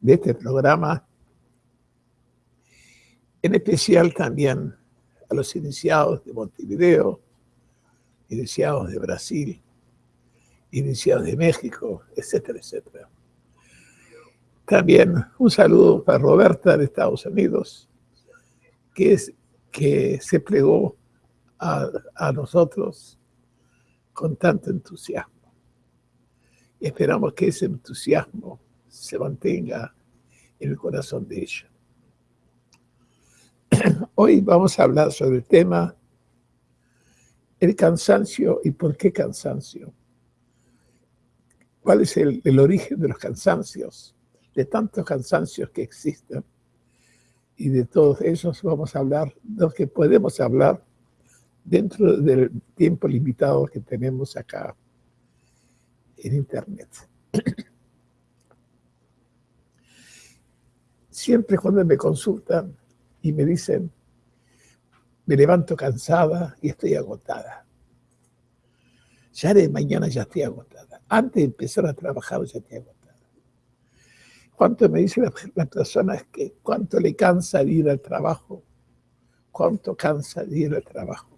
de este programa, en especial también a los iniciados de Montevideo, iniciados de Brasil, iniciados de México, etcétera, etcétera. También un saludo para Roberta de Estados Unidos, que, es, que se plegó a, a nosotros con tanto entusiasmo. Y esperamos que ese entusiasmo se mantenga en el corazón de ella. Hoy vamos a hablar sobre el tema el cansancio y por qué cansancio. ¿Cuál es el, origen de los cansancios? De tantos cansancios que existen. Y de todos ellos vamos a hablar, los que podemos hablar dentro del tiempo limitado que tenemos acá en Internet. Siempre cuando me consultan y me dicen, me levanto cansada y estoy agotada. Ya de mañana ya estoy agotada. Antes de empezar a trabajar ya estoy agotada. ¿Cuánto me dice la, persona es que cuánto le cansa ir al trabajo? ¿Cuánto cansa ir al trabajo?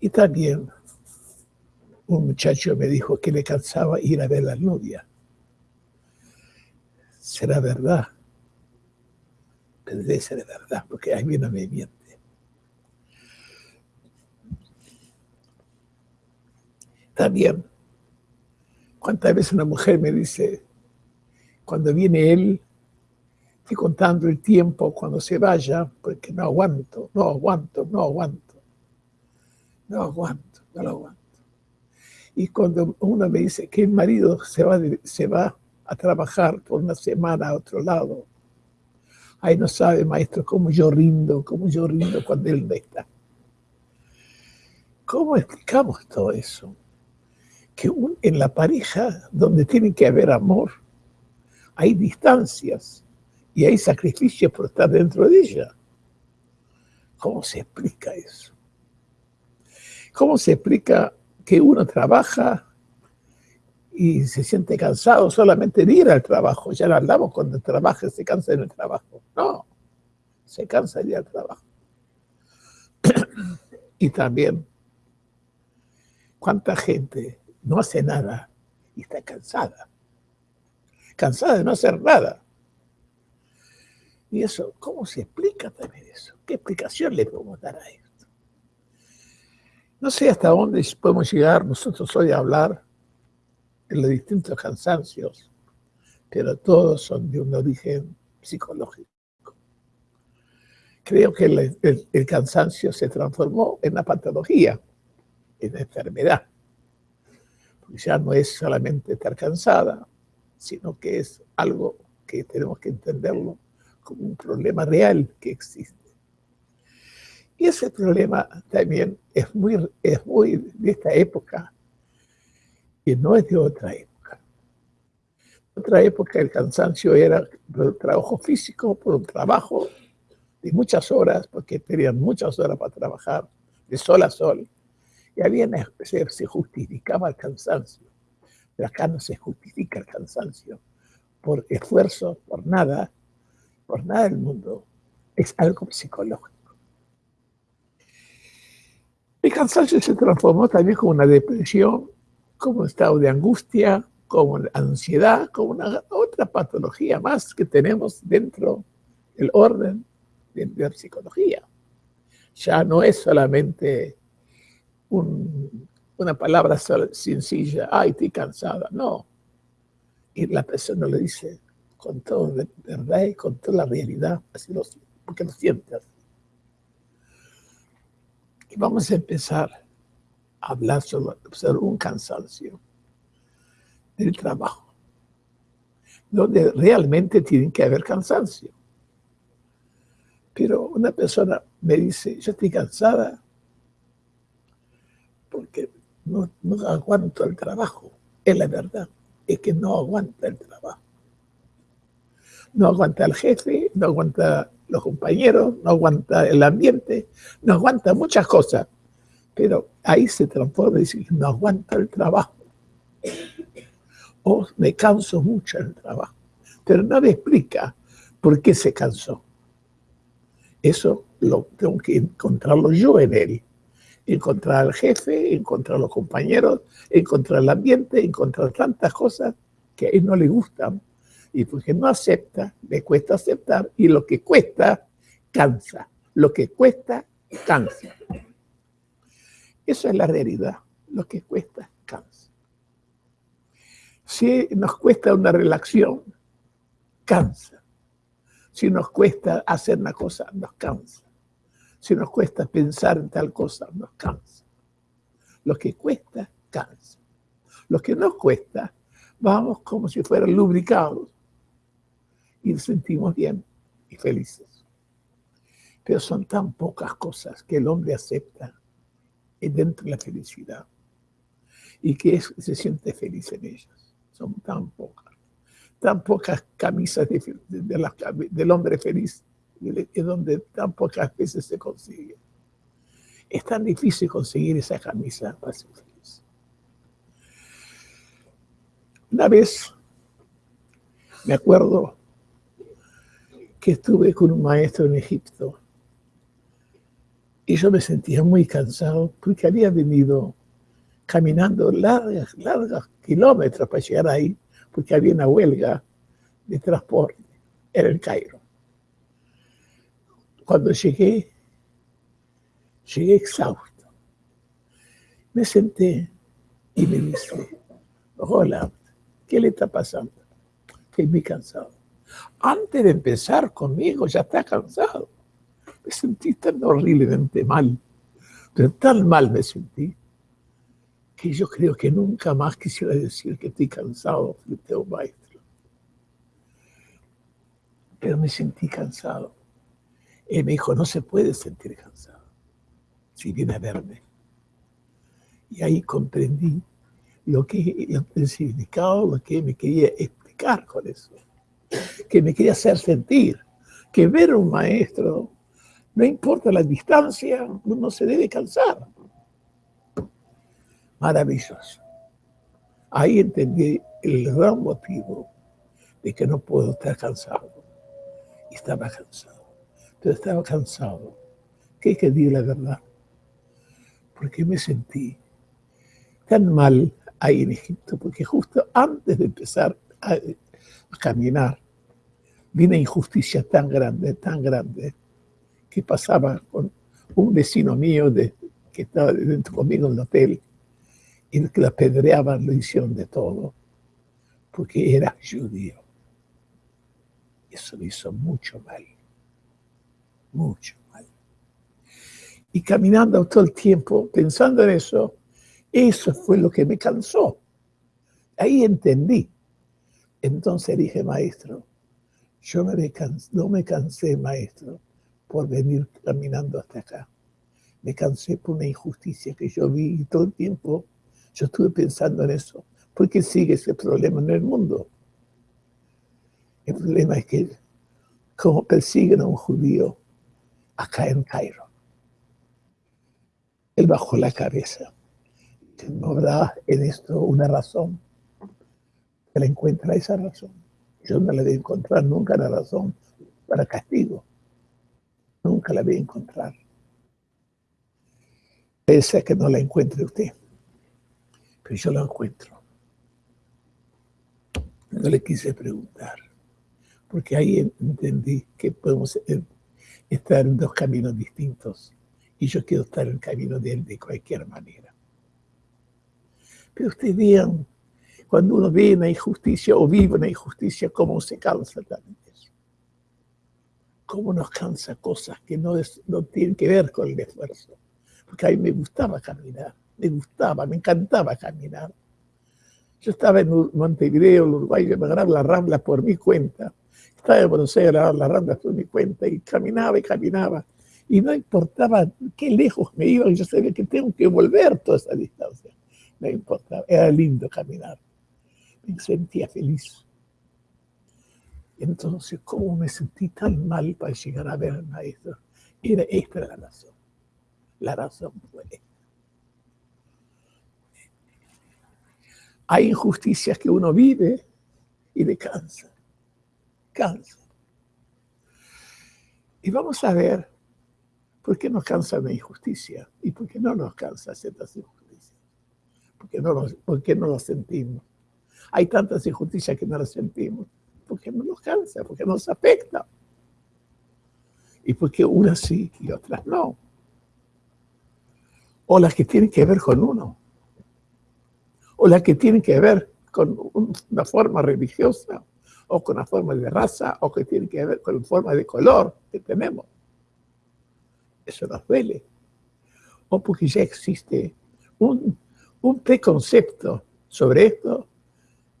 Y también un muchacho me dijo que le cansaba ir a ver la novia. ¿Será verdad? Debe ser verdad, porque ahí viene me miente. También, ¿cuántas veces una mujer me dice, cuando viene él, estoy contando el tiempo cuando se vaya, porque no aguanto, no aguanto, no aguanto, no aguanto, no lo aguanto. Y cuando uno me dice que el marido se va, se va a trabajar por una semana a otro lado, ahí no sabe, maestro, cómo yo rindo, cómo yo rindo cuando él no está. ¿Cómo explicamos todo eso? Que en la pareja, donde tiene que haber amor, hay distancias y hay sacrificios por estar dentro de ella. ¿Cómo se explica eso? ¿Cómo se explica que uno trabaja y se siente cansado solamente de ir al trabajo. Ya no hablamos cuando trabaja se cansa en el trabajo. No, se cansa de ir al trabajo. y también, ¿cuánta gente no hace nada y está cansada? Cansada de no hacer nada. Y eso, ¿cómo se explica también eso? ¿Qué explicación le podemos dar a eso? No sé hasta dónde podemos llegar nosotros hoy a hablar de los distintos cansancios, pero todos son de un origen psicológico. Creo que el, cansancio se transformó en una patología, en una enfermedad. Porque ya no es solamente estar cansada, sino que es algo que tenemos que entenderlo como un problema real que existe. Y ese problema también es muy, es muy de esta época no es de otra época. Otra época el cansancio era por un trabajo físico, por un trabajo de muchas horas, porque tenían muchas horas para trabajar, de sol a sol. Y había se, se justificaba el cansancio. Pero acá no se justifica el cansancio por esfuerzo, por nada, por nada del mundo. Es algo psicológico. El cansancio se transformó también como una depresión, como estado de angustia, como ansiedad, como una otra patología más que tenemos dentro del orden de la psicología. Ya no es solamente una palabra sencilla, ay, estoy cansada, no. Y la persona lo dice con toda verdad y con toda la realidad, así lo, porque lo sientes. Y vamos a empezar hablar sobre, un cansancio del trabajo, donde realmente tiene que haber cansancio. Pero una persona me dice, yo estoy cansada porque no, no aguanto el trabajo. Es la verdad, es que no aguanta el trabajo. No aguanta el jefe, no aguanta los compañeros, no aguanta el ambiente, no aguanta muchas cosas. Pero ahí se transforma y dice, no aguanta el trabajo. O me canso mucho el trabajo. pero no explica por qué se cansó. Eso lo tengo que encontrarlo yo en él. Encontrar al jefe, encontrar a los compañeros, encontrar el ambiente, encontrar tantas cosas que a él no le gustan. Y porque no acepta, le cuesta aceptar. Y lo que cuesta, cansa. Lo que cuesta, cansa. Eso es la realidad. Lo que cuesta, cansa. Si nos cuesta una relación, cansa. Si nos cuesta hacer una cosa, nos cansa. Si nos cuesta pensar en tal cosa, nos cansa. Lo que cuesta, cansa. Lo que nos cuesta, vamos como si fueran lubricados y nos sentimos bien y felices. Pero son tan pocas cosas que el hombre acepta dentro de la felicidad y que se siente feliz en ellas. Son tan pocas, tan pocas camisas del hombre feliz, es donde tan pocas veces se consigue. Es tan difícil conseguir esa camisa para ser feliz. Una vez, me acuerdo que estuve con un maestro en Egipto y yo me sentía muy cansado porque había venido caminando largas, largas kilómetros para llegar ahí, porque había una huelga de transporte en el Cairo. Cuando llegué, llegué exhausto. Me senté y me dice, hola, ¿qué le está pasando? Estoy muy cansado. Antes de empezar conmigo ya está cansado me sentí tan horriblemente mal, pero tan mal me sentí, que yo creo que nunca más quisiera decir que estoy cansado frente a un maestro. Pero me sentí cansado. Él me dijo, no se puede sentir cansado si viene a verme. Y ahí comprendí lo que el significado, lo que me quería explicar con eso, que me quería hacer sentir, que ver a un maestro no importa la distancia, uno se debe cansar. Maravilloso. Ahí entendí el gran motivo de que no puedo estar cansado. Estaba cansado. Pero estaba cansado. ¿Qué que decir la verdad? Porque me sentí tan mal ahí en Egipto, porque justo antes de empezar a, a caminar, vi una injusticia tan grande, tan grande, que pasaba con un vecino mío de, que estaba dentro conmigo en el hotel y que la apedreaban, lo hicieron de todo, porque era judío. Eso me hizo mucho mal, mucho mal. Y caminando todo el tiempo, pensando en eso, eso fue lo que me cansó. Ahí entendí. Entonces dije, maestro, yo no me cansé, maestro, por venir caminando hasta acá. Me cansé por una injusticia que yo vi y todo el tiempo yo estuve pensando en eso. ¿Por qué sigue ese problema en el mundo? El problema es que como persiguen a un judío acá en Cairo. Él bajó la cabeza. ¿No habrá en esto una razón? Él encuentra esa razón. Yo no le voy a encontrar nunca la razón para castigo. Nunca la voy a encontrar. Pese que no la encuentre usted. Pero yo la encuentro. No le quise preguntar. Porque ahí entendí que podemos estar en dos caminos distintos. Y yo quiero estar en el camino de él de cualquier manera. Pero ustedes vean, cuando uno ve una injusticia o vive una injusticia, cómo se cansa también cómo nos cansa cosas que no, tienen que ver con el esfuerzo. Porque a mí me gustaba caminar, me gustaba, me encantaba caminar. Yo estaba en Montevideo, Uruguay, me agarraba las ramblas por mi cuenta. Estaba en Buenos Aires, agarraba las ramblas por mi cuenta y caminaba y caminaba. Y no importaba qué lejos me iba, yo sabía que tengo que volver toda esa distancia. No importaba, era lindo caminar. Me sentía feliz. Entonces, ¿cómo me sentí tan mal para llegar a ver al maestro? Era esta la razón. La razón fue esta. Hay injusticias que uno vive y le cansa. cansa. Y vamos a ver por qué nos cansa la injusticia y por qué no nos cansa ciertas injusticias. ¿Por qué no, por qué no sentimos? Hay tantas injusticias que no las sentimos. ¿Por qué no nos cansa? ¿Por qué nos afecta? Y por qué unas sí y otras no. O las que tienen que ver con uno. O las que tienen que ver con una forma religiosa o con una forma de raza, o que tiene que ver con la forma de color que tenemos. Eso nos duele. O porque ya existe un, un preconcepto sobre esto,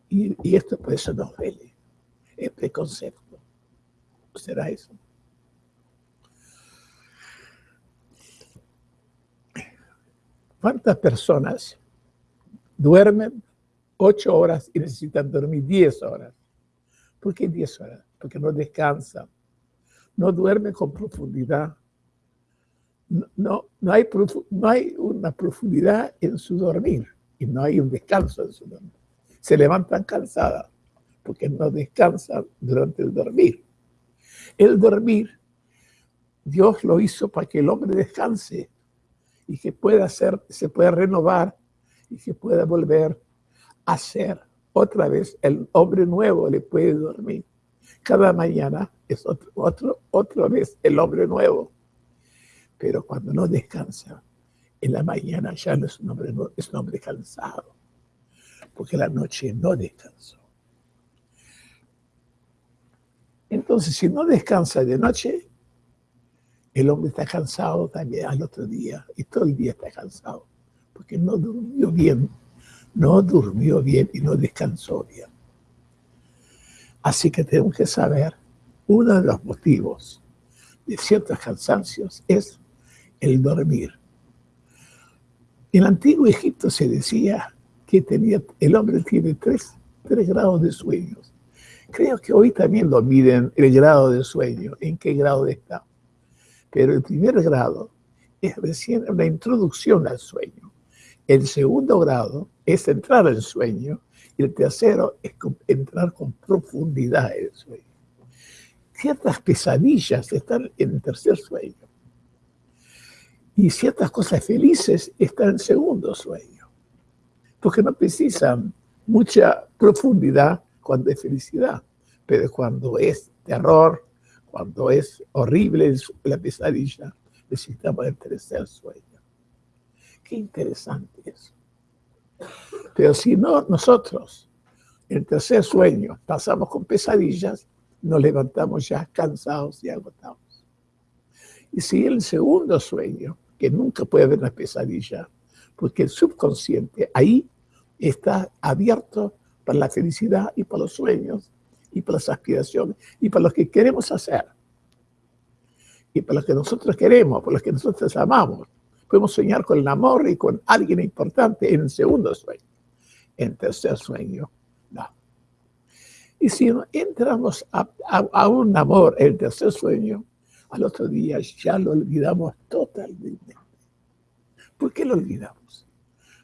y, y, esto por eso nos duele. El preconcepto. ¿Será eso? ¿Cuántas personas duermen ocho horas y necesitan dormir diez horas? ¿Por qué 10 horas? Porque no descansa, no duerme con profundidad. No, no, hay, no hay una profundidad en su dormir y no hay un descanso en su dormir. Se levantan cansadas porque no descansan durante el dormir. El dormir, Dios lo hizo para que el hombre descanse y que pueda ser, se pueda renovar y que pueda volver a ser otra vez el hombre nuevo le puede dormir. Cada mañana es otro, otro, otra vez el hombre nuevo. Pero cuando no descansa, en la mañana ya no es un hombre, es un hombre cansado, porque la noche no descansó. Entonces, si no descansa de noche, el hombre está cansado también al otro día, y todo el día está cansado, porque no durmió bien no durmió bien y no descansó bien. Así que tenemos que saber, uno de los motivos de ciertos cansancios es el dormir. En el antiguo Egipto se decía que tenía, el hombre tiene tres, tres grados de sueños. Creo que hoy también lo miden el grado de sueño, en qué grado está. Pero el primer grado es recién una introducción al sueño. El segundo grado es entrar al sueño y el tercero es entrar con profundidad en el sueño. Ciertas pesadillas están en el tercer sueño y ciertas cosas felices están en segundo sueño, porque no precisan mucha profundidad cuando es felicidad, pero cuando es terror, cuando es horrible la pesadilla, necesitamos el tercer sueño. Qué interesante eso. Pero si no, nosotros, el tercer sueño, pasamos con pesadillas, nos levantamos ya cansados y agotados. Y si el segundo sueño, que nunca puede haber una pesadilla, porque el subconsciente ahí está abierto para la felicidad y para los sueños y para las aspiraciones y para lo que queremos hacer y para lo que nosotros queremos, por lo que nosotros amamos. Podemos soñar con el amor y con alguien importante en el segundo sueño. En tercer sueño, no. Y si entramos a, un amor en el tercer sueño, al otro día ya lo olvidamos totalmente. ¿Por qué lo olvidamos?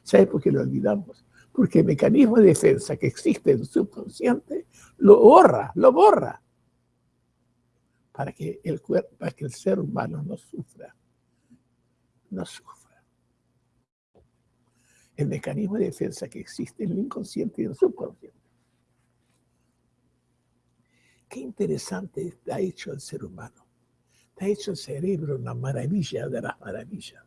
¿Sabe por qué lo olvidamos? Porque el mecanismo de defensa que existe en el subconsciente lo borra, lo borra, para que el, ser humano no sufra no sufra. El mecanismo de defensa que existe en el inconsciente y en el subconsciente. Qué interesante está hecho el ser humano. Está hecho el cerebro una maravilla de las maravillas.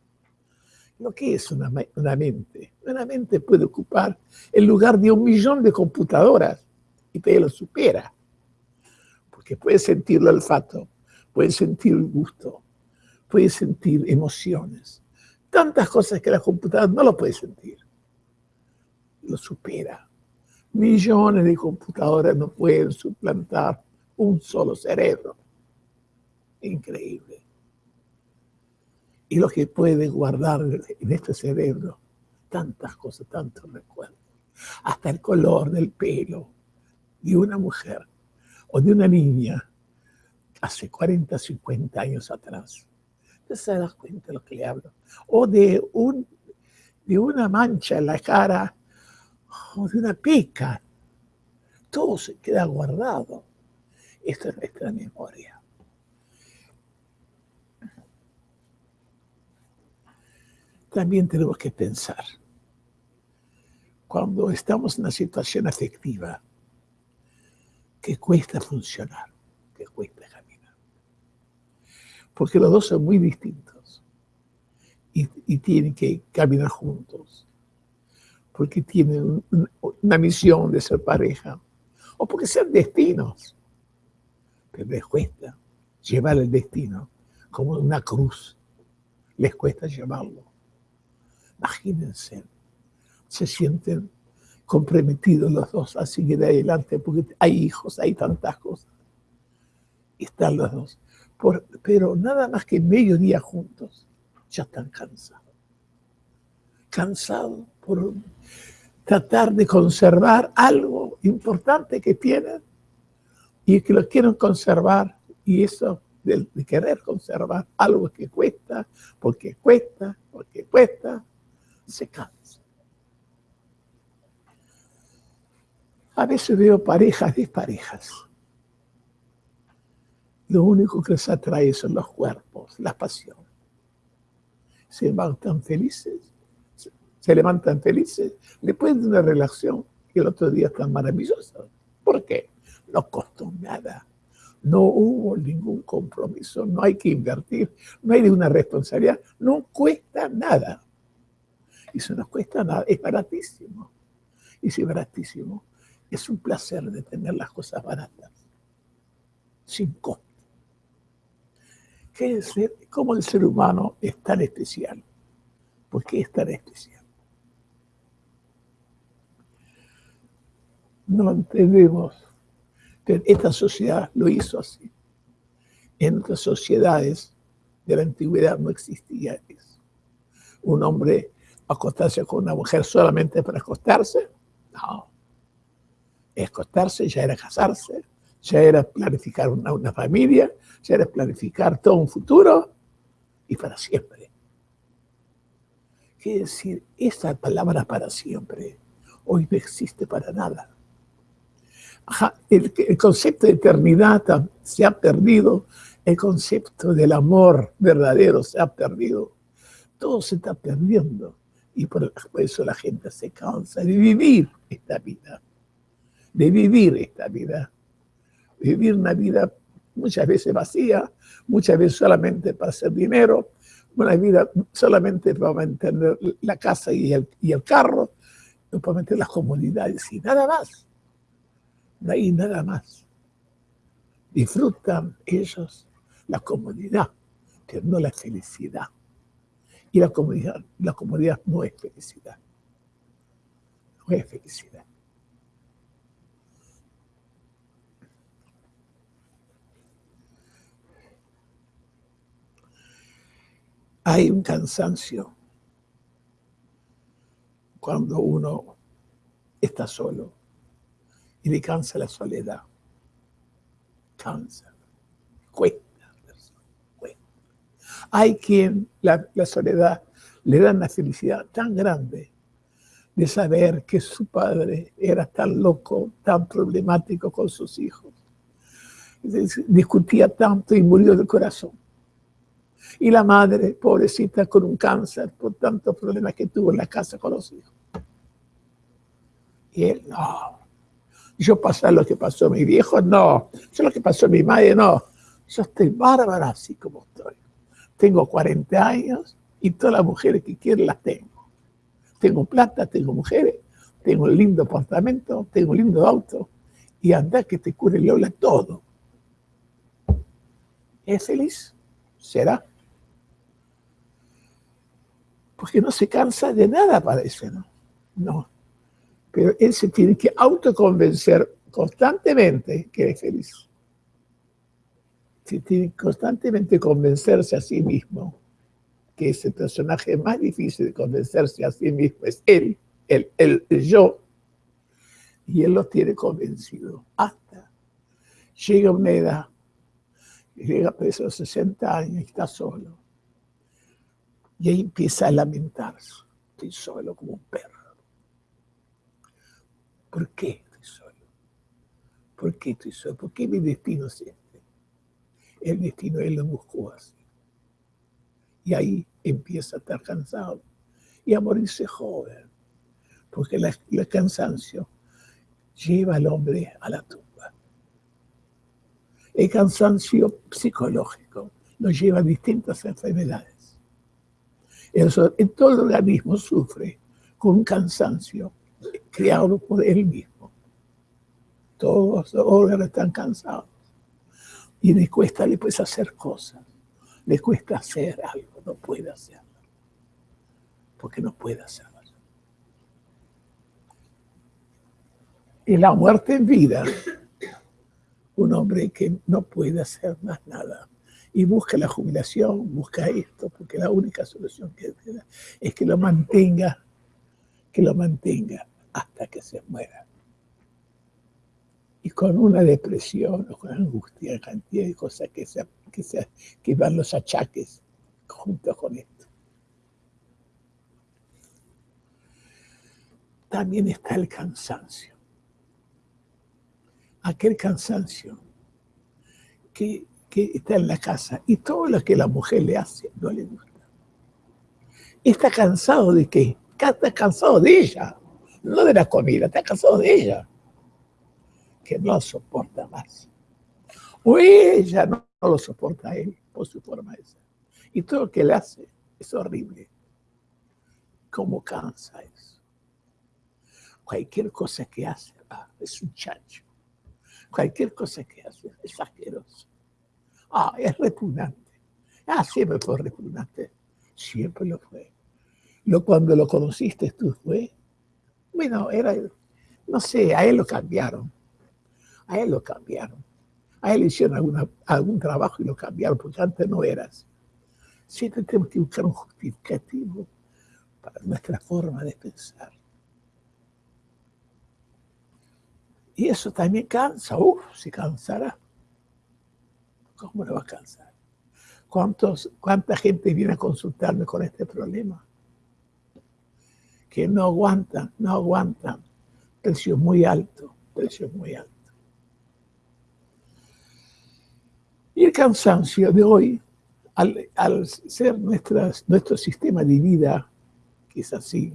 Lo que es una, una mente. Una mente puede ocupar el lugar de un millón de computadoras y te lo supera. Porque puede sentir el olfato, puede sentir el gusto, puede sentir emociones, tantas cosas que la computadora no lo puede sentir. Lo supera. Millones de computadoras no pueden suplantar un solo cerebro. Increíble. Y lo que puede guardar en este cerebro, tantas cosas, tantos recuerdos. Hasta el color del pelo de una mujer o de una niña hace 40, 50 años atrás se da cuenta de lo que le hablo. O de, un, de una mancha en la cara, o de una pica. Todo se queda guardado. Esta es nuestra memoria. También tenemos que pensar, cuando estamos en una situación afectiva, que cuesta funcionar, que cuesta caminar. Porque los dos son muy distintos y, y tienen que caminar juntos porque tienen una misión de ser pareja, o porque sean destinos. Pero les cuesta llevar el destino como una cruz. Les cuesta llevarlo. Imagínense, se sienten comprometidos los dos a seguir adelante porque hay hijos, hay tantas cosas. Y están los dos. pero nada más que medio día juntos, ya están cansados. Cansados por tratar de conservar algo importante que tienen y que lo quieren conservar y eso de, querer conservar algo que cuesta, porque cuesta, porque cuesta, se cansa. A veces veo parejas desparejas. Lo único que les atrae son los cuerpos, las pasiones. Se van tan felices se levantan felices después de una relación y el otro día están maravillosos. ¿Por qué? No costó nada. No hubo ningún compromiso, no hay que invertir, no hay ninguna responsabilidad, no cuesta nada. Y si no cuesta nada, es baratísimo. Y si es baratísimo, es un placer de tener las cosas baratas, sin costo. ¿Qué es ¿Cómo el ser humano es tan especial? ¿Por qué es tan especial? no entendemos que esta sociedad lo hizo así. En otras sociedades de la antigüedad no existía eso. Un hombre acostarse con una mujer solamente para acostarse, no. Acostarse ya era casarse, ya era planificar una, una familia, ya era planificar todo un futuro y para siempre. Quiere decir, esa palabra para siempre hoy no existe para nada el, concepto de eternidad se ha perdido, el concepto del amor verdadero se ha perdido, todo se está perdiendo. Y por eso la gente se cansa de vivir esta vida, de vivir esta vida, vivir una vida muchas veces vacía, muchas veces solamente para hacer dinero, una vida solamente para mantener la casa y el, y el carro, para mantener las comodidades y nada más no hay nada más. Disfrutan ellos la comodidad, pero no la felicidad. Y la comodidad, la comodidad no es felicidad. No es felicidad. Hay un cansancio cuando uno está solo y le cansa la soledad. Cansa, cuesta. Hay quien la, soledad le da una felicidad tan grande de saber que su padre era tan loco, tan problemático con sus hijos. Discutía tanto y murió del corazón. Y la madre, pobrecita, con un cáncer, por tantos problemas que tuvo en la casa con los hijos. Y él, no, yo pasar lo que pasó a mi viejo, no. Yo lo que pasó a mi madre, no. Yo estoy bárbara así como estoy. Tengo 40 años y todas las mujeres que quiero las tengo. Tengo plata, tengo mujeres, tengo un lindo apartamento, tengo un lindo auto y anda que te cure habla todo. ¿Es feliz? ¿Será? Porque no se cansa de nada, parece, ¿no? No, pero él se tiene que autoconvencer constantemente que es feliz. Tiene constantemente convencerse a sí mismo que ese personaje más difícil de convencerse a sí mismo es él, el, el, yo, y él lo tiene convencido hasta llega una edad, llega a los 60 años y está solo. Y ahí empieza a lamentarse, estoy solo como un perro. ¿Por qué estoy solo? ¿Por qué estoy solo? ¿Por qué mi destino es este? El destino él lo buscó así. Y ahí empieza a estar cansado y a morirse joven. Porque el cansancio lleva al hombre a la tumba. El cansancio psicológico nos lleva a distintas enfermedades. En todo el organismo sufre con un cansancio creado por él mismo. Todos los órganos están cansados. Y le cuesta, puedes hacer cosas. Le cuesta hacer algo, no puede hacerlo. Porque no puede hacerlo. Y la muerte en vida, un hombre que no puede hacer más nada y busca la jubilación, busca esto, porque la única solución que queda es que lo mantenga, que lo mantenga hasta que se muera. Y con una depresión o con angustia, cantidad de cosas que, se, que, se, que van los achaques junto con esto. También está el cansancio. Aquel cansancio que que está en la casa y todo lo que la mujer le hace no le gusta. Está cansado de qué? Está cansado de ella, no de la comida, está cansado de ella, no soporta más. O ella no, lo soporta a él por su forma de. Y todo lo que le hace es horrible. ¿Cómo cansa eso? Cualquier cosa que hace ah, es un chancho. Cualquier cosa que hace es asqueroso. Ah, es repugnante. Ah, siempre fue repugnante. Siempre lo fue. Lo, cuando lo conociste tú fue, bueno, era, no sé, a él lo cambiaron. A él lo cambiaron. A él hicieron algún trabajo y lo cambiaron, porque antes no eras. Siempre tenemos que buscar un justificativo para nuestra forma de pensar. Y eso también cansa, uff, se cansará. ¿Cómo no va a cansar? ¿Cuántos, ¿Cuánta gente viene a consultarme con este problema? Que no aguantan, no aguantan. Precio muy alto, precio muy alto. Y el cansancio de hoy, al, ser nuestro sistema de vida, que es así,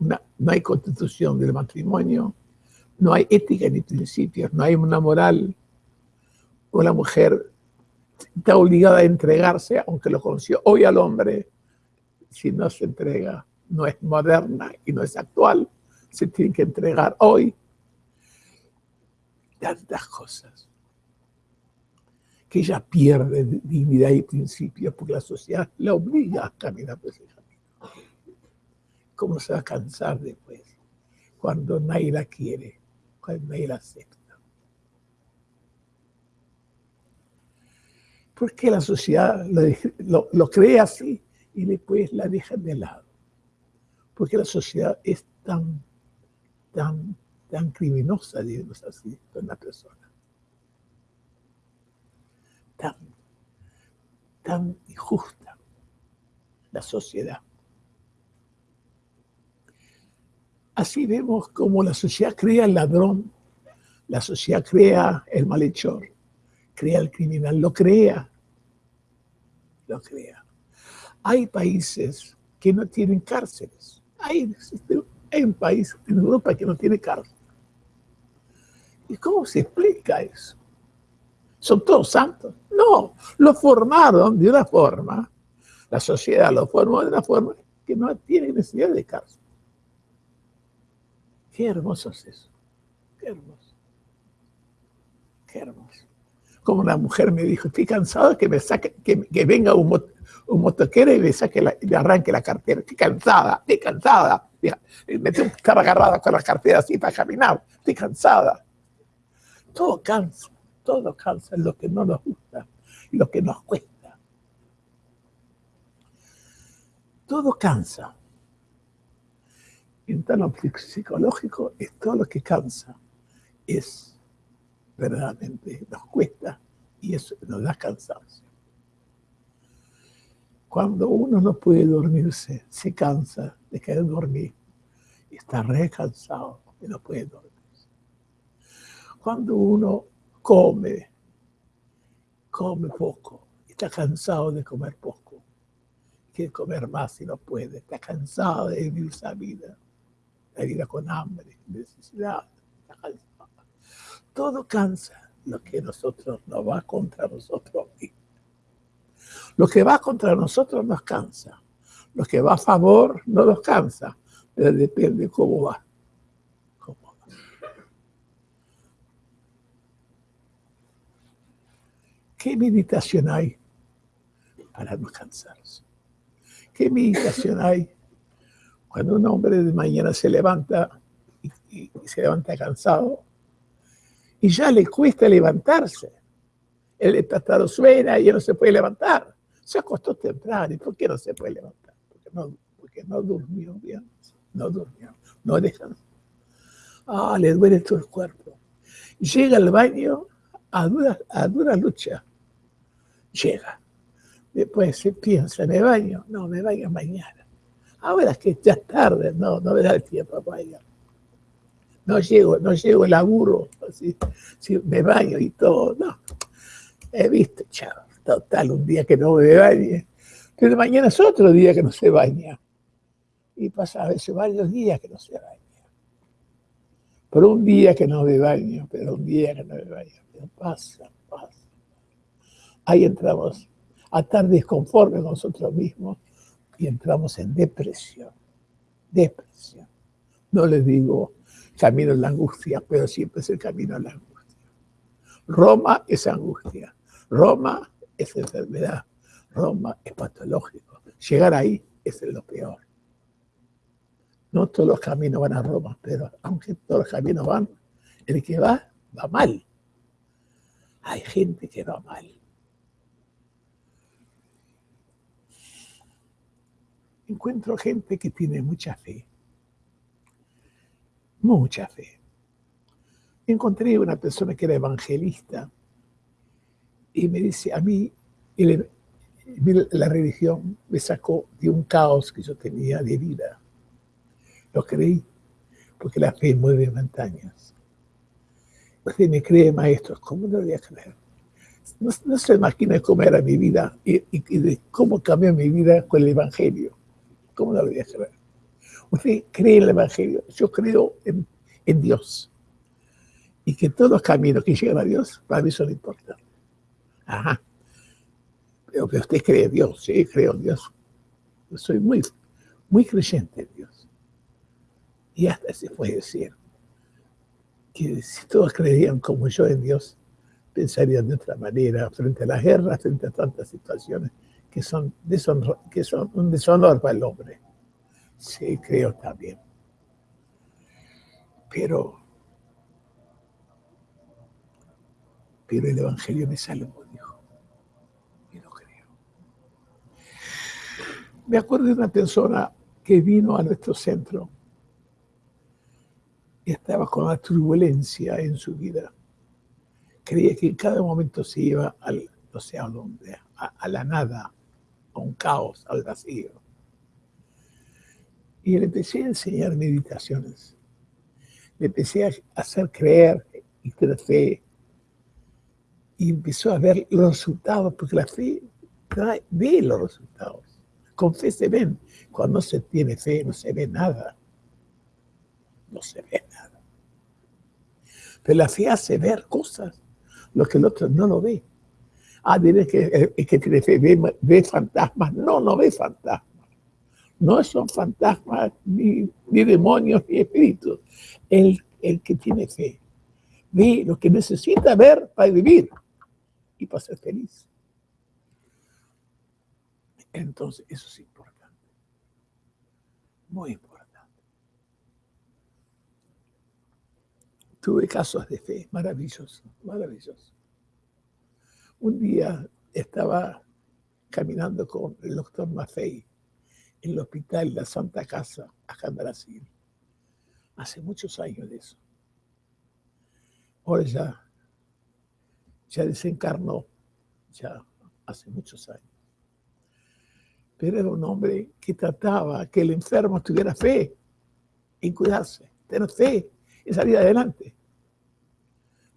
no hay constitución del matrimonio, no hay ética ni principios, no hay una moral, o la mujer está obligada a entregarse, aunque lo conoció hoy al hombre, si no se entrega, no es moderna y no es actual, se tiene que entregar hoy. Tantas cosas que ella pierde dignidad y principios porque la sociedad la obliga a caminar por ese camino. ¿Cómo se va a cansar después? Cuando nadie la quiere, cuando nadie la acepta. porque la sociedad lo, cree así y después la deja de lado. Porque la sociedad es tan, tan, tan criminosa, digamos así, con la persona. Tan, injusta la sociedad. Así vemos como la sociedad crea el ladrón, la sociedad crea el malhechor, crea el criminal, lo crea lo crea. Hay países que no tienen cárceles. Hay, hay un país en Europa que no tiene cárcel. ¿Y cómo se explica eso? ¿Son todos santos? No, lo formaron de una forma, la sociedad lo formó de una forma que no tiene necesidad de cárcel. Qué hermoso es eso. Qué hermoso. Qué hermoso como una mujer me dijo, estoy cansado que me saque, que, venga un, un, motoquero y me saque la, me arranque la cartera. Estoy cansada, estoy cansada. Me tengo que estar agarrada con la cartera así para caminar. Estoy cansada. Todo cansa, todo cansa en lo que no nos gusta y lo que nos cuesta. Todo cansa. En lo psicológico es todo lo que cansa. Es verdaderamente nos cuesta y eso nos da cansancio. Cuando uno no puede dormirse, se cansa de querer dormir y está re cansado y no puede dormir. Cuando uno come, come poco, está cansado de comer poco, quiere comer más si no puede, está cansado de vivir esa vida, la vida con hambre, necesidad, Todo cansa lo que nosotros no va contra nosotros Lo que va contra nosotros nos cansa. Lo que va a favor no nos cansa, pero depende cómo va. ¿Qué meditación hay para no cansarse? ¿Qué meditación hay cuando un hombre de mañana se levanta y, se levanta cansado y ya le cuesta levantarse? El espatado suena y no se puede levantar. Se acostó temprano. ¿Y por qué no se puede levantar? Porque no, porque no durmió bien. No durmió. No descansó. Ah, le duele todo el cuerpo. Llega al baño a dura, a dura lucha llega. Después se piensa, ¿me baño? No, me baño mañana. Ahora es que ya es tarde, no, no me da el tiempo para bañar. No llego, no llego el laburo, así, me baño y todo, no. He visto, chao, total, un día que no me bañe. Pero mañana es otro día que no se baña. Y pasa a veces varios días que no se baña. Pero un día que no me baño, pero un día que no me baño, pero pasa, pasa ahí entramos a estar desconforme con nosotros mismos y entramos en depresión. Depresión. No les digo camino en la angustia, pero siempre es el camino a la angustia. Roma es angustia. Roma es enfermedad. Roma es patológico. Llegar ahí es lo peor. No todos los caminos van a Roma, pero aunque todos los caminos van, el que va, va mal. Hay gente que va mal. Encuentro gente que tiene mucha fe. Mucha fe. Encontré una persona que era evangelista y me dice, a mí la religión me sacó de un caos que yo tenía de vida. Lo creí, porque la fe mueve montañas. Usted me cree, maestro, ¿cómo no lo voy a creer? No, se imagina cómo era mi vida y, y, de cómo cambió mi vida con el Evangelio. ¿Cómo no? Usted cree en el Evangelio, yo creo en, Dios. Y que todos los caminos que llegan a Dios, para mí son importantes. Ajá. Pero que usted cree en Dios, sí, creo en Dios. Yo soy muy, muy creyente en Dios. Y hasta se puede decir que si todos creían como yo en Dios, pensarían de otra manera frente a la guerra, frente a tantas situaciones que son, que son un deshonor para el hombre. Sí, creo también. Pero, pero el Evangelio me salvó, dijo. Y no creo. Me acuerdo de una persona que vino a nuestro centro y estaba con la turbulencia en su vida. Creía que en cada momento se iba al, no sé a dónde, a la nada, un caos, al vacío. Y le empecé a enseñar meditaciones. Le empecé a hacer creer y tener fe. Y empezó a ver los resultados, porque la fe ve los resultados. Con fe se ven. Cuando no se tiene fe, no se ve nada. No se ve nada. Pero la fe hace ver cosas, lo que el otro no lo ve. Ah, diré que que tiene fe ve, fantasmas. No, no ve fantasmas. No son fantasmas ni, demonios ni espíritus. El, el que tiene fe ve lo que necesita ver para vivir y para ser feliz. Entonces, eso es importante. Muy importante. Tuve casos de fe maravillosos, maravillosos. Un día estaba caminando con el doctor Maffei en el hospital de la Santa Casa, acá en Brasil. Hace muchos años de eso. Ahora ya, ya desencarnó, ya hace muchos años. Pero era un hombre que trataba que el enfermo tuviera fe en cuidarse, tener fe en salir adelante.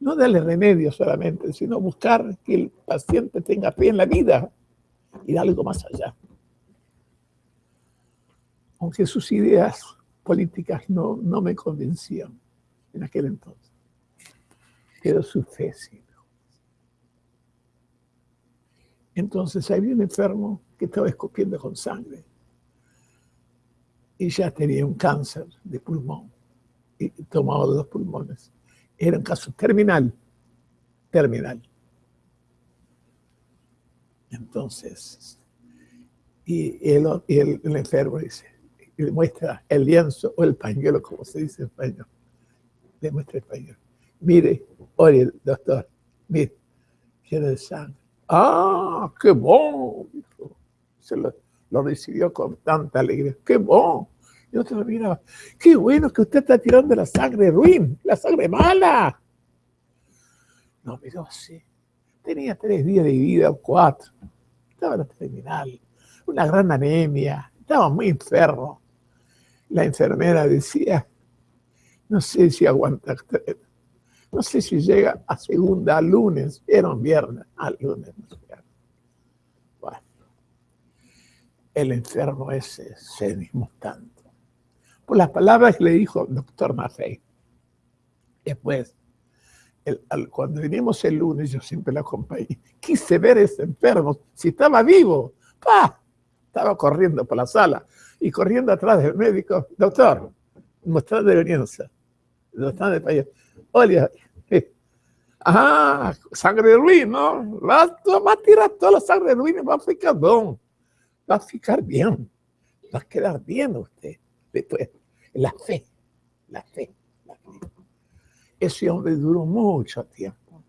No darle remedio solamente, sino buscar que el paciente tenga fe en la vida y algo más allá. Aunque sus ideas políticas no, no me convencían en aquel entonces, pero su fe sí. Entonces había un enfermo que estaba escupiendo con sangre y ya tenía un cáncer de pulmón y tomaba dos pulmones. Era un caso terminal, terminal. Entonces, y el, el, enfermo dice, le muestra el lienzo o el pañuelo, como se dice en español. Le muestra el pañuelo. Mire, oye, doctor, mire, tiene sangre. ¡Ah, qué bon! Se lo, lo recibió con tanta alegría. ¡Qué bon! Y otro lo miraba, qué bueno que usted está tirando la sangre ruin, la sangre mala. No, miró así. Tenía tres días de vida o cuatro. Estaba en la terminal, una gran anemia, estaba muy enfermo. La enfermera decía, no sé si aguanta, no sé si llega a segunda, a lunes, era un viernes, al lunes. Bueno, el enfermo ese se animó tanto las palabras que le dijo doctor Maffei. Después, cuando vinimos el lunes, yo siempre la acompañé, quise ver a ese enfermo, si estaba vivo. ¡Pah! Estaba corriendo por la sala y corriendo atrás del médico. Doctor, mostrar de venganza. Doctor de país. Oye, ah, sangre de ruin, ¿no? Va, va, a tirar toda la sangre de y va a ficar bien. Va a ficar bien. Va a quedar bien usted. Después, la fe, la fe, la fe. Ese hombre duró mucho tiempo,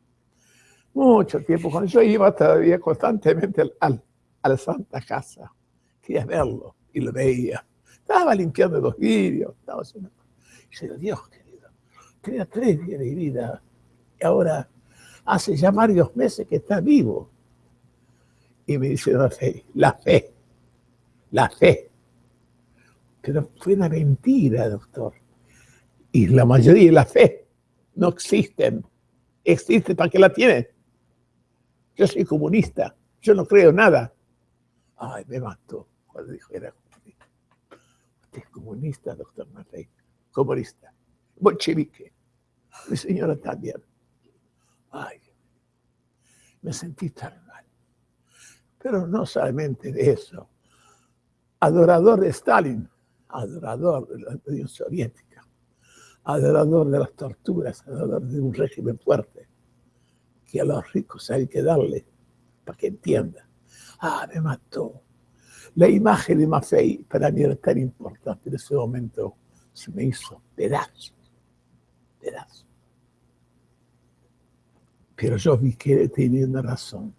mucho tiempo. Cuando yo iba todavía constantemente al, a la Santa Casa, quería verlo y lo veía. Estaba limpiando los vidrios, estaba haciendo... Y yo Dios querido, tenía tres días de vida y ahora hace ya varios meses que está vivo. Y me dice la fe, la fe, la fe. Pero fue una mentira, doctor. Y la mayoría de la fe no existen. Existe para qué la tiene. Yo soy comunista. Yo no creo nada. Ay, me mató cuando dijo que era comunista. Usted es comunista, doctor Matei. Comunista. Bolchevique. Mi señora también. Ay, me sentí tan mal. Pero no solamente de eso. Adorador de Stalin adorador de la Unión Soviética, adorador de las torturas, adorador de un régimen fuerte, que a los ricos hay que darle para que entienda. Ah, me mató. La imagen de Maffei para mí era tan importante en ese momento, se me hizo pedazos, pedazos. Pero yo vi que tenía una razón.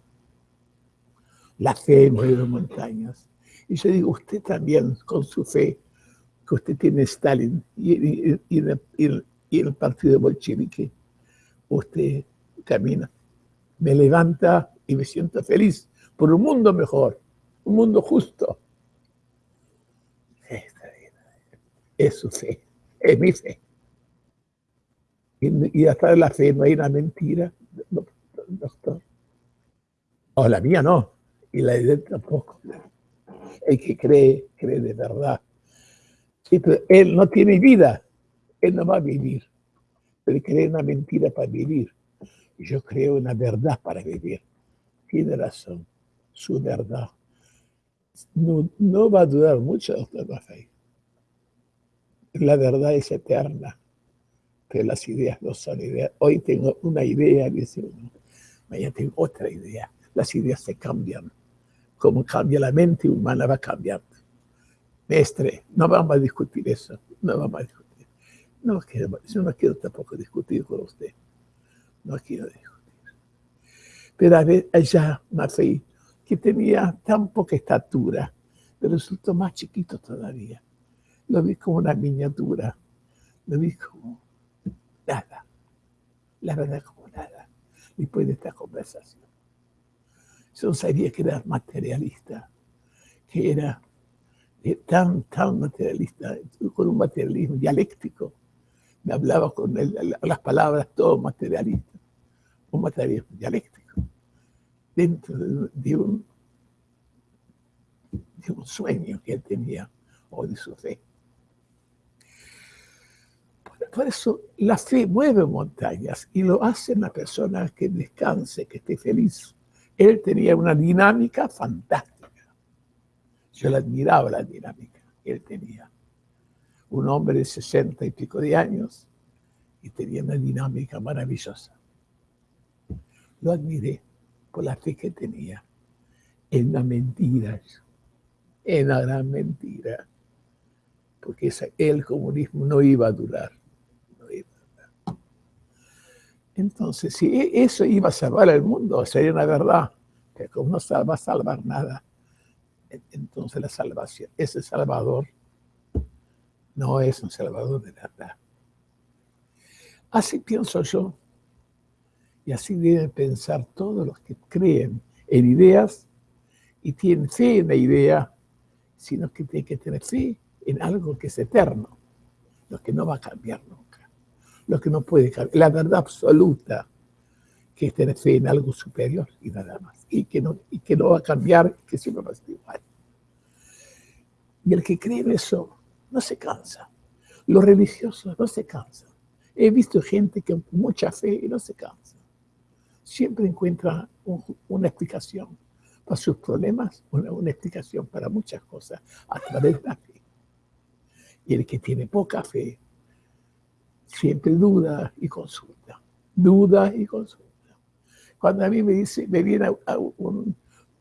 La fe mueve montañas. Y yo digo, usted también con su fe que usted tiene Stalin y, el partido bolchevique, usted camina, me levanta y me siento feliz por un mundo mejor, un mundo justo. Es su fe, es mi fe. Y, hasta la fe no hay una mentira, doctor. O la mía no, y la de tampoco. El que cree, cree de verdad él no tiene vida, él no va a vivir. Pero cree una mentira para vivir. Yo creo una verdad para vivir. Tiene razón, su verdad. No, va a durar mucho, doctor Maffei. La verdad es eterna, pero las ideas no son ideas. Hoy tengo una idea, dice uno. Mañana tengo otra idea. Las ideas se cambian. Como cambia la mente humana, va cambiando. Mestre, no vamos a discutir eso, no vamos a discutir. No quiero, yo no quiero tampoco discutir con usted, no quiero discutir. Pero allá Maffei, que tenía tan poca estatura, pero resultó más chiquito todavía. Lo vi como una miniatura, lo vi como nada, la verdad como nada, después de esta conversación. Yo sabía que era materialista, que era tan, tan materialista, con un materialismo dialéctico. Me hablaba con las palabras todo materialista. un materialismo dialéctico, dentro de un, de un sueño que él tenía o de su fe. Por eso la fe mueve montañas y lo hace una persona que descanse, que esté feliz. Él tenía una dinámica fantástica. Yo le admiraba la dinámica que él tenía. Un hombre de sesenta y pico de años y tenía una dinámica maravillosa. Lo admiré por la fe que tenía en la mentira, en la gran mentira, porque el comunismo no iba a durar. Entonces, si e, eso iba a salvar el mundo, sería una verdad, que como no va a salvar nada, entonces la salvación, ese salvador no es un salvador de verdad. Así pienso yo, y así deben pensar todos los que creen en ideas y tienen fe en la idea, sino que tienen que tener fe en algo que es eterno, lo que no va a cambiar nunca, lo que no puede cambiar, la verdad absoluta, que fe en algo superior y nada más, y que no, y que no va a cambiar, que siempre va a ser igual. Y el que cree en eso no se cansa. Los religiosos no se cansan. He visto gente que con mucha fe y no se cansa. Siempre encuentra una explicación para sus problemas, una, una, explicación para muchas cosas a través de la fe. Y el que tiene poca fe siempre duda y consulta, duda y consulta. Cuando a mí me dice, me viene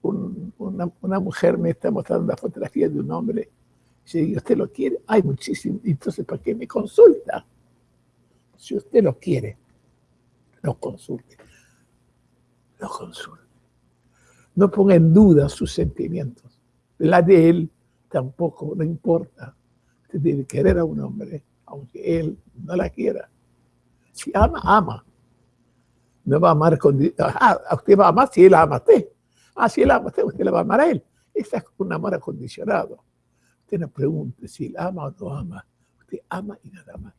una, una, mujer, me está mostrando la fotografía de un hombre, y si usted lo quiere, hay muchísimo, entonces ¿para qué me consulta? Si usted lo quiere, no consulte. No consulte. No ponga en duda sus sentimientos. La de él tampoco, no importa. Usted debe querer a un hombre, aunque él no la quiera. Si ama, ama. No va a amar con... Ah, usted va a amar si él ama a usted. Ah, si él ama a usted, usted le va a amar a él. Ese es un amor acondicionado. Usted no pregunte si él ama o no ama. Usted ama y nada más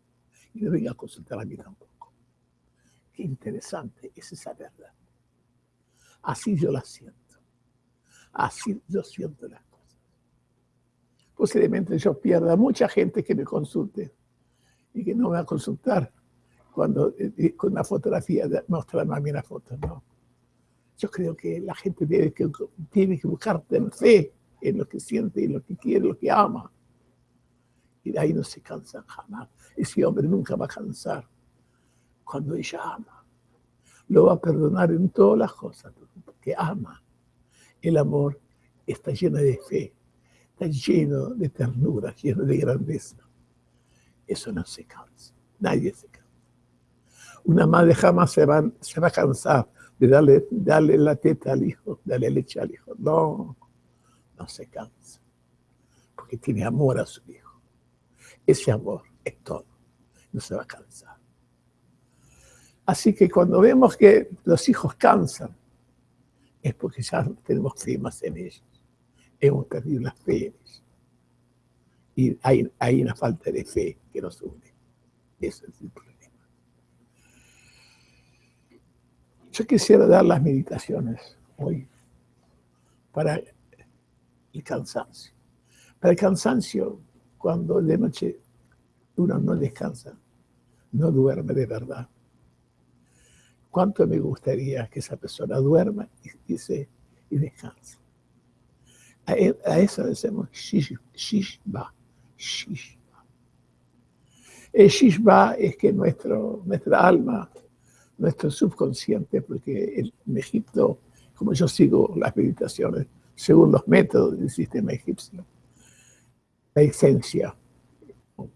y no venga a consultar a mí tampoco. Qué interesante es esa verdad. Así yo la siento. Así yo siento las cosas. Posiblemente yo pierda mucha gente que me consulte y que no me va a consultar cuando eh, con una fotografía mostrarme a mí la foto. No. Yo creo que la gente tiene que, tiene que buscar fe en lo que siente, en lo que quiere, lo que ama. Y de ahí no se cansan jamás. Ese hombre nunca va a cansar cuando ella ama. Lo va a perdonar en todas las cosas, porque ama. El amor está lleno de fe, está lleno de ternura, lleno de grandeza. Eso no se cansa, nadie se cansa. Una madre jamás se va, a cansar de darle, la teta al hijo, darle leche al hijo. No, no se cansa, porque tiene amor a su hijo. Ese amor es todo. No se va a cansar. Así que cuando vemos que los hijos cansan, es porque ya tenemos fe más en ellos. Hemos perdido la fe en ellos. Y hay, hay una falta de fe que nos une. Ese es el problema. Yo quisiera dar las meditaciones hoy para el cansancio. Para el cansancio, cuando de noche uno no descansa, no duerme de verdad. ¿Cuánto me gustaría que esa persona duerma y, y descanse? A, e, a, eso decimos shishba, shishba. El shishba es que nuestro, nuestra alma, nuestro subconsciente, porque en Egipto, como yo sigo las meditaciones, según los métodos del sistema egipcio, la esencia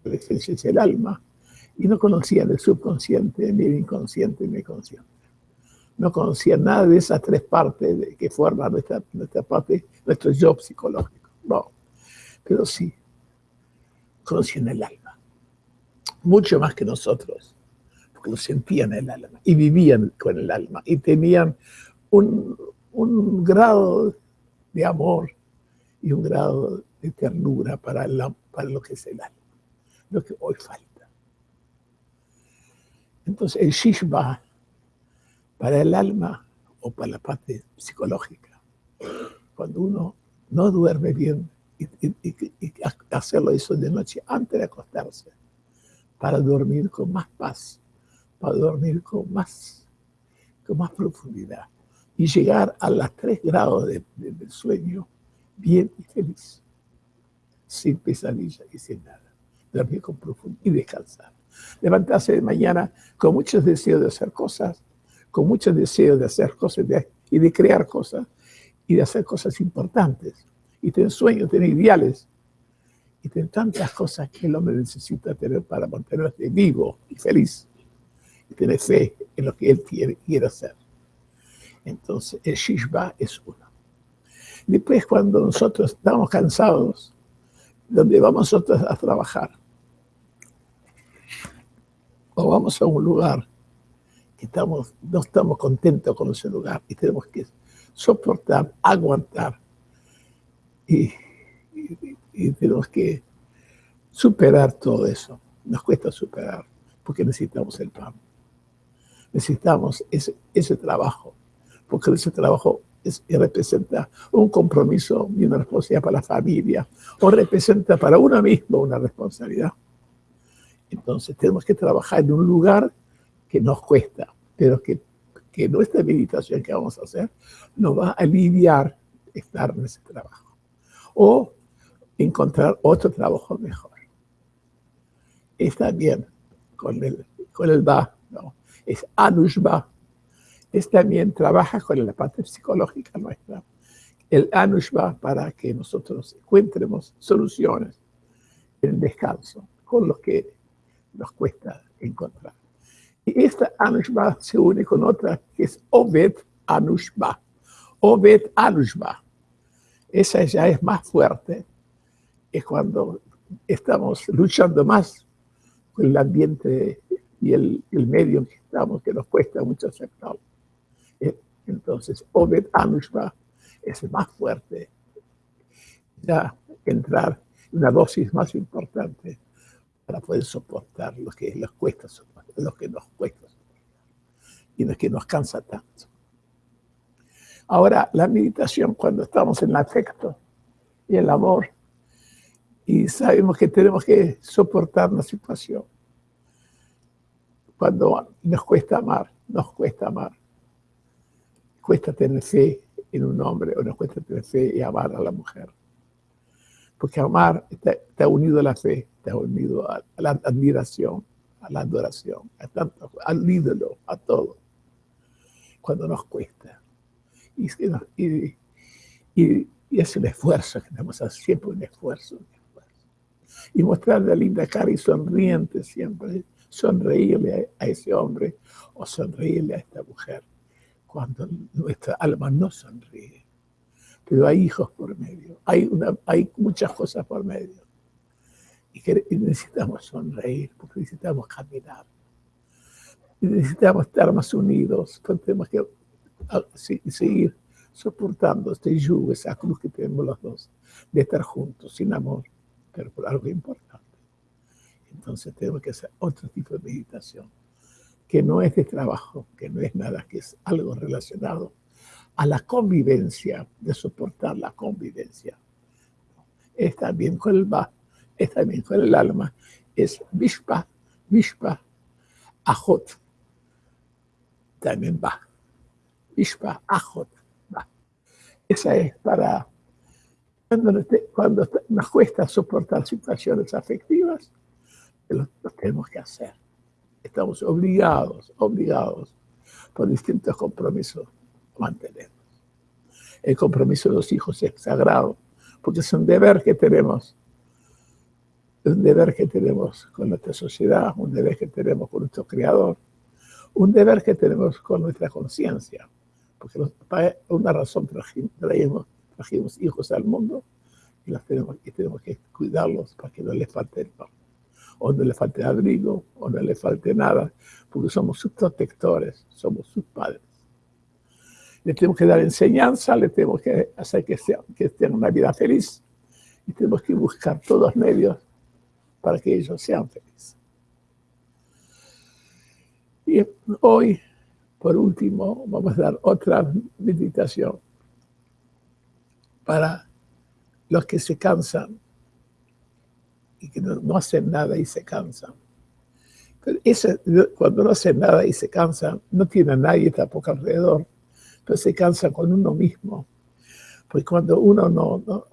la esencia es el alma, y no conocían el subconsciente, ni el inconsciente, ni el consciente. No conocían nada de esas tres partes que forman nuestra, nuestra parte, nuestro yo psicológico. No, pero sí, conocían el alma. Mucho más que nosotros, lo sentían el alma, y vivían con el alma, y tenían un, un grado de amor y un grado de ternura para, la, para lo que es el alma lo que hoy falta. Entonces el shishba para el alma o para la parte psicológica. Cuando uno no duerme bien y, hacerlo eso de noche antes de acostarse, para dormir con más paz, para dormir con más, con más profundidad y llegar a los tres grados de, del sueño bien y feliz, sin pesadilla y sin nada. Dormir con profundidad y descansar. Levantarse de mañana con muchos deseos de hacer cosas, con muchos deseos de hacer cosas y de crear cosas y de hacer cosas importantes. Y tener sueños, tener ideales y tener tantas cosas que el hombre necesita tener para mantenerse vivo y feliz y tener fe en lo que él quiere, hacer. Entonces, el Shishba es uno. Después, cuando nosotros estamos cansados, donde vamos nosotros a trabajar, o vamos a un lugar que estamos, no estamos contentos con ese lugar y tenemos que soportar, aguantar y tenemos que superar todo eso. Nos cuesta superar porque necesitamos el pan. Necesitamos ese, ese trabajo porque ese trabajo es, representa un compromiso y una responsabilidad para la familia, o representa para uno mismo una responsabilidad. Entonces tenemos que trabajar en un lugar que nos cuesta, pero que, que nuestra meditación que vamos a hacer nos va a aliviar estar en ese trabajo. O encontrar otro trabajo mejor. Está bien con el, con el ¿no? Es anushba, es también trabaja con la parte psicológica nuestra. El Anushva para que nosotros encontremos soluciones en el descanso con lo que nos cuesta encontrar. Y esta Anushva se une con otra que es Obed Anushva. Obed Anushva. Esa ya es más fuerte. Es cuando estamos luchando más con el ambiente y el, el medio en que estamos, que nos cuesta mucho aceptarlo. Entonces, Obed Anushba es más fuerte. Ya entrar en una dosis más importante para poder soportar lo que, nos cuesta soportar, lo que nos cuesta soportar y lo que nos cansa tanto. Ahora, la meditación, cuando estamos en el afecto y el amor, y sabemos que tenemos que soportar la situación. Cuando nos cuesta amar, nos cuesta amar cuesta tener fe en un hombre o nos cuesta tener fe y amar a la mujer. Porque amar está, unido a la fe, está unido a, la admiración, a la adoración, a tanto, al ídolo, a todo. Cuando nos cuesta. Y, es un esfuerzo que tenemos hacer, siempre un esfuerzo, un esfuerzo. Y mostrar la linda cara y sonriente siempre, sonreírle a ese hombre o sonreírle a esta mujer cuando nuestra alma no sonríe. Pero hay hijos por medio, hay, muchas cosas por medio. Y, necesitamos sonreír, porque necesitamos caminar. Y necesitamos estar más unidos, tenemos que seguir soportando este yugo, esa cruz que tenemos los dos, de estar juntos, sin amor, pero por algo importante. Entonces tenemos que hacer otro tipo de meditación que no es de trabajo, que no es nada, que es algo relacionado a la convivencia, de soportar la convivencia. Es también con el va, es también con el alma, es Vishpa, Vishpa, Ajot, también va. Vishpa, Ajot, va. Esa es para cuando, cuando nos cuesta soportar situaciones afectivas, lo tenemos que hacer estamos obligados, obligados por distintos compromisos a mantenernos. El compromiso de los hijos es sagrado, porque es un deber que tenemos, un deber que tenemos con nuestra sociedad, un deber que tenemos con nuestro creador, un deber que tenemos con nuestra conciencia, porque por una razón trajimos, trajimos hijos al mundo y, las tenemos, y tenemos que cuidarlos para que no les falte el pan o no le falte abrigo, o no le falte nada, porque somos sus protectores, somos sus padres. Le tenemos que dar enseñanza, le tenemos que hacer que, sea, que tengan una vida feliz, y tenemos que buscar todos los medios para que ellos sean felices. Y hoy Por último, vamos a dar otra meditación para los que se cansan y que no, hacen nada y se cansan. Cuando no hacen nada y se cansan, no tiene a nadie tampoco alrededor, pero se cansa con uno mismo. Porque cuando uno no, no,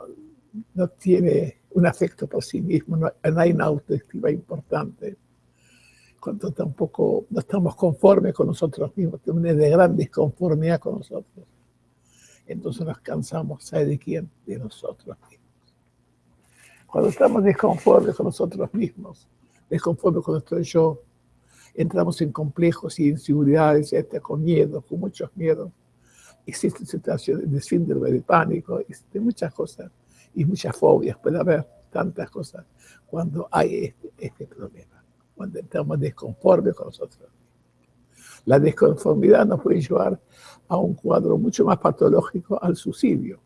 no tiene un afecto por sí mismo, no, hay una autoestima importante, cuando tampoco no estamos conformes con nosotros mismos, tenemos una gran desconformidad con nosotros. Entonces nos cansamos, ¿sabe de quién? De nosotros mismos. Cuando estamos desconformes con nosotros mismos, desconformes con nuestro yo, entramos en complejos y inseguridades, este, con miedo, con muchos miedos. Existen situaciones de síndrome de pánico, existen muchas cosas y muchas fobias, puede haber tantas cosas cuando hay este, este problema, cuando estamos desconformes con nosotros. La desconformidad nos puede llevar a un cuadro mucho más patológico, al suicidio,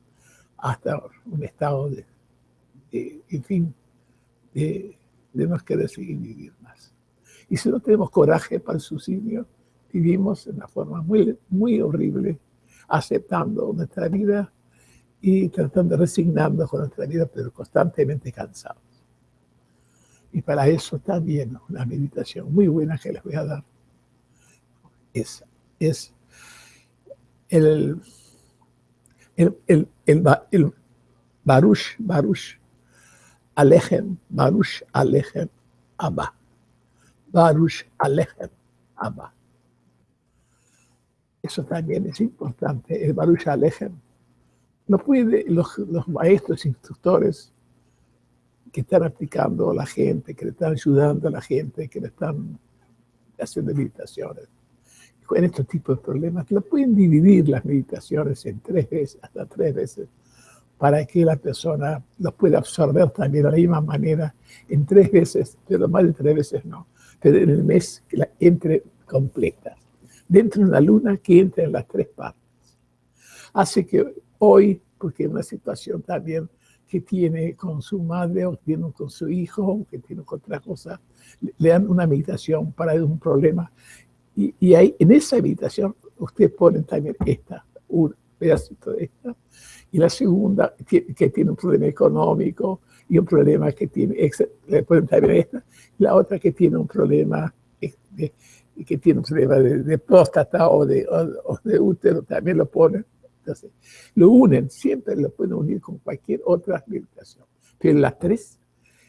hasta un estado de en fin, de, no querer seguir vivir más. Y si no tenemos coraje para el suicidio, vivimos de una forma muy, muy horrible, aceptando nuestra vida y tratando de resignarnos con nuestra vida, pero constantemente cansados. Y para eso también una meditación muy buena que les voy a dar es, es el, el, el, el, el Baruch, Baruch, Alejem, Baruch Alejem Abba. Baruch Alejem Abba. Eso también es importante, el Baruch Alejem. No puede, los, los maestros, instructores que están aplicando a la gente, que le están ayudando a la gente, que le están haciendo meditaciones, con estos tipos de problemas, no pueden dividir las meditaciones en tres veces, hasta tres veces para que la persona los pueda absorber también de la misma manera en tres veces, pero más de tres veces no, pero en el mes que la entre completa. Dentro de una luna que entre en las tres partes. Así que hoy, porque una situación también que tiene con su madre o tiene con su hijo o que tiene con otra cosa, le dan una meditación para un problema. Y, y ahí, en esa meditación, usted pone también esta, un pedacito de esta, y la segunda que tiene un problema económico y un problema que tiene, la otra que tiene un problema de, que tiene un problema de, próstata o de, de, útero, también lo ponen. Entonces, lo unen, siempre lo pueden unir con cualquier otra meditación. Pero las tres,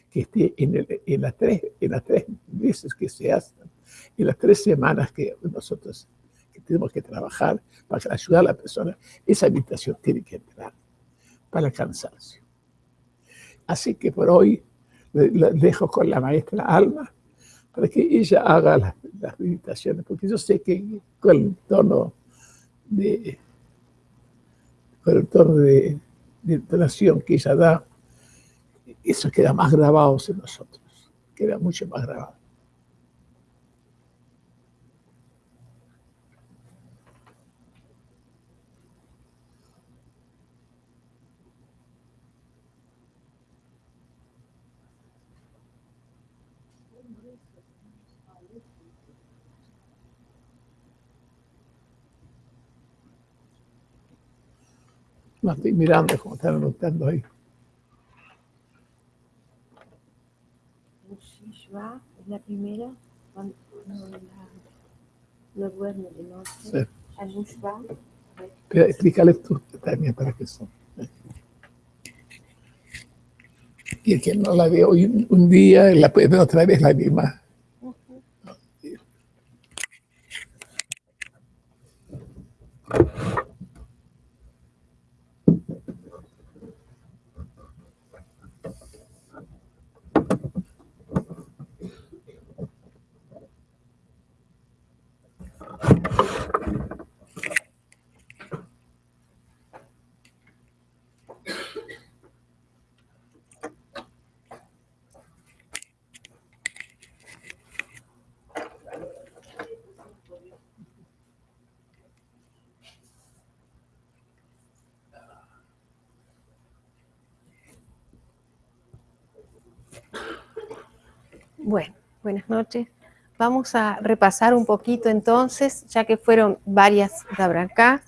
que esté en, en, las tres, en las tres veces que se hacen, en las tres semanas que nosotros tenemos que trabajar para ayudar a la persona, esa habitación tiene que entrar para el cansancio. Así que por hoy le dejo con la maestra Alma para que ella haga las, meditaciones, porque yo sé que con el tono de, con de, de entonación que ella da, eso queda más grabado en nosotros, queda mucho más grabado. No estoy mirando como están anotando ahí. Shishwa es la primera, cuando no duerme de noche. Sí. Al Explícale tú también para qué son. Y que no la ve hoy un día, la puede otra vez la misma. Bueno, buenas noches. vamos a repasar un poquito entonces, ya que fueron varias Dabraká.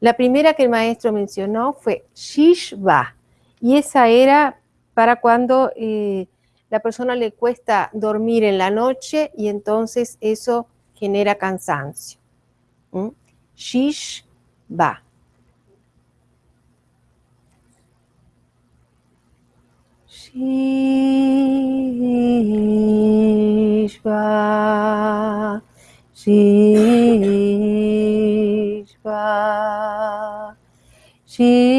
La primera que el maestro mencionó fue Shishva, y esa era para cuando eh, la persona le cuesta dormir en la noche y entonces eso genera cansancio. ¿Mm? Shishva. Shishva, Shishva, Shishva,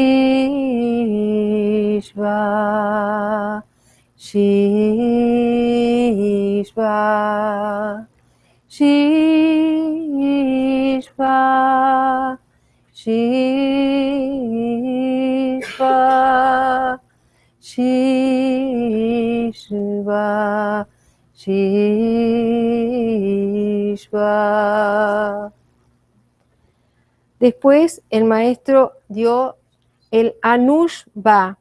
Shishva, Shishva, Shishva, Shishva, Shishva. Después el maestro dio el Anushva,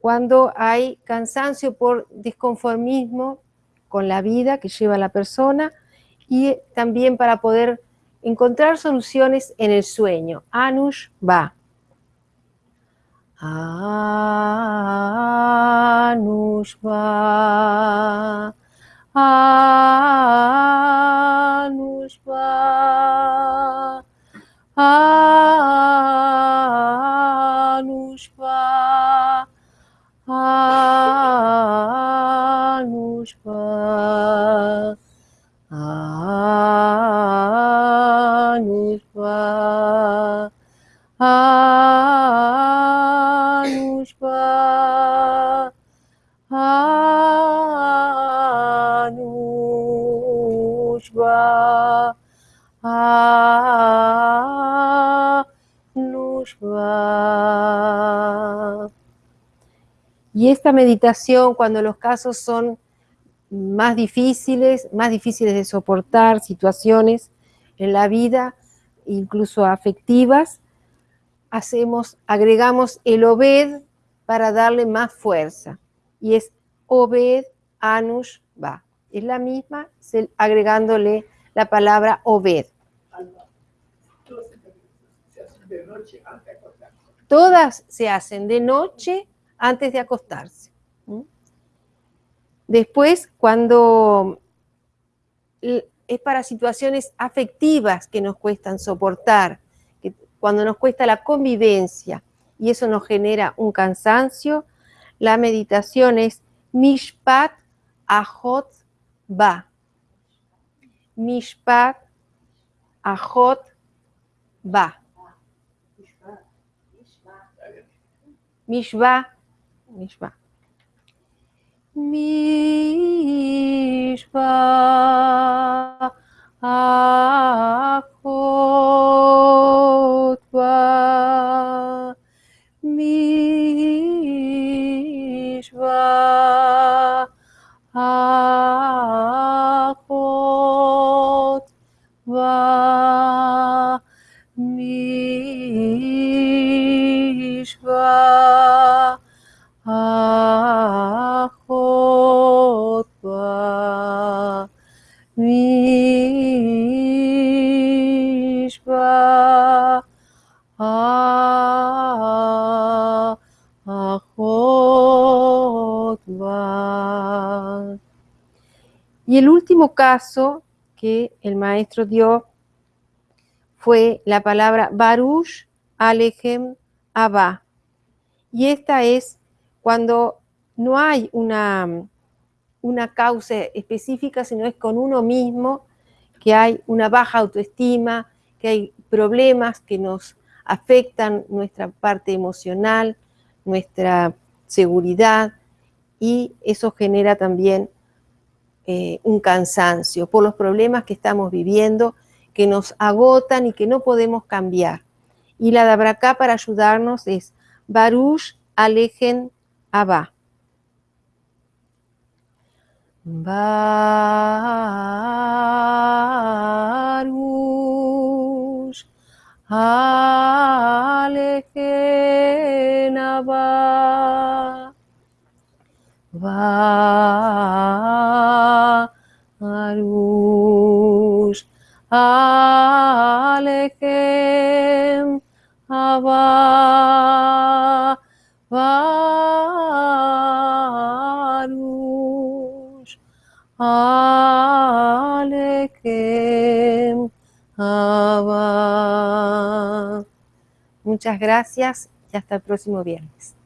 cuando hay cansancio por disconformismo con la vida que lleva la persona y también para poder encontrar soluciones en el sueño. Anushva. Anushva. Ah, nos vá. Ah, esta meditación, cuando los casos son más difíciles, más difíciles de soportar, situaciones en la vida, incluso afectivas, hacemos, agregamos el Obed para darle más fuerza. Y es Obed Anush Va. Es la misma, agregándole la palabra Obed. Todas se hacen de noche antes de acostarse. Después, cuando es para situaciones afectivas que nos cuestan soportar, cuando nos cuesta la convivencia y eso nos genera un cansancio, la meditación es Mishpat Ahot Ba. Mishpat Ahot Ba. נשבע. נשבע הכותבה, נשבע Y el último caso que el maestro dio fue la palabra Baruch Alejem Abba. Y esta es cuando no hay una, una causa específica, sino es con uno mismo, que hay una baja autoestima, que hay problemas que nos afectan nuestra parte emocional, nuestra seguridad, y eso genera también eh, un cansancio por los problemas que estamos viviendo, que nos agotan y que no podemos cambiar. Y la Dabraká para ayudarnos es Baruch Alejen Abba. Baruch Alejen Abba. Alechem Abba Baruch Alechem Abba. Muchas gracias y hasta el próximo viernes.